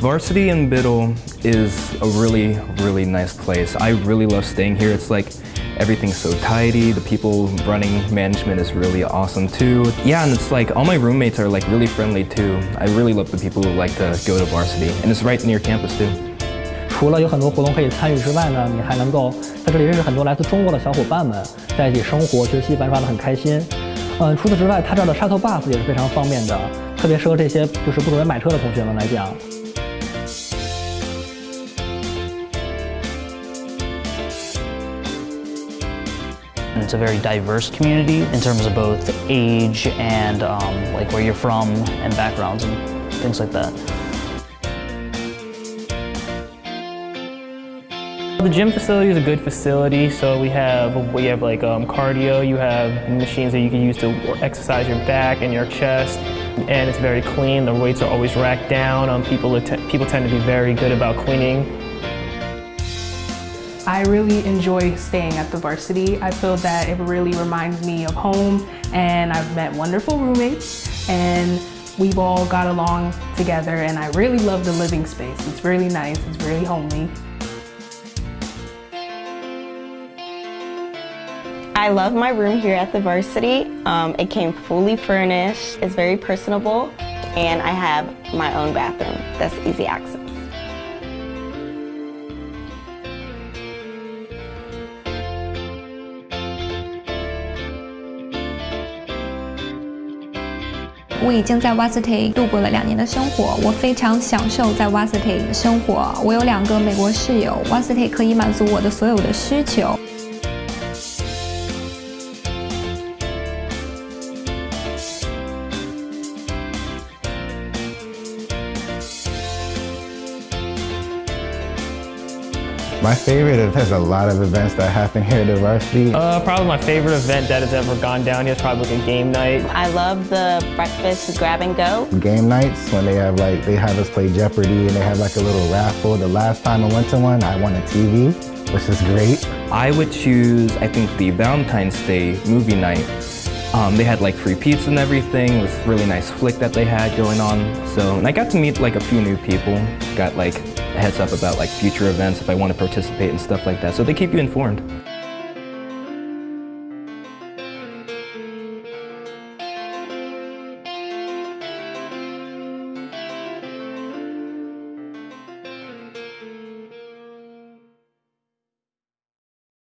Varsity in Biddle is a really, really nice place. I really love staying here. It's like everything's so tidy. The people running management is really awesome too. Yeah, and it's like all my roommates are like really friendly too. I really love the people who like to go to Varsity. And it's right near campus too. 除了有很多活动可以参与之外呢，你还能够在这里认识很多来自中国的小伙伴们，在一起生活、学习、玩耍的很开心。嗯，除此之外，它这儿的 shuttle bus 也是非常方便的，特别适合这些就是不准备买车的同学们来讲。 It's a very diverse community in terms of both age and um, like where you're from and backgrounds and things like that. The gym facility is a good facility, so we have we have like um, cardio, you have machines that you can use to exercise your back and your chest, and it's very clean. The weights are always racked down. Um, people people tend to be very good about cleaning. I really enjoy staying at the varsity. I feel that it really reminds me of home and I've met wonderful roommates and we've all got along together and I really love the living space. It's really nice, it's really homely. I love my room here at the varsity. Um, it came fully furnished, it's very personable, and I have my own bathroom that's easy access. 我已经在 Varsity 度过了两年的生活，我非常享受在 Varsity 生活。我有两个美国室友，Varsity 可以满足我的所有的需求。My favorite, there's a lot of events that happen here at the varsity. Uh, probably my favorite event that has ever gone down here is probably like a game night. I love the breakfast grab and go. Game nights when they have like, they have us play Jeopardy and they have like a little raffle. The last time I went to one, I won a TV, which is great. I would choose, I think, the Valentine's Day movie night. Um, they had like free pizza and everything. It was really nice flick that they had going on. So, and I got to meet like a few new people. Got like a heads up about like future events if I want to participate and stuff like that. So they keep you informed.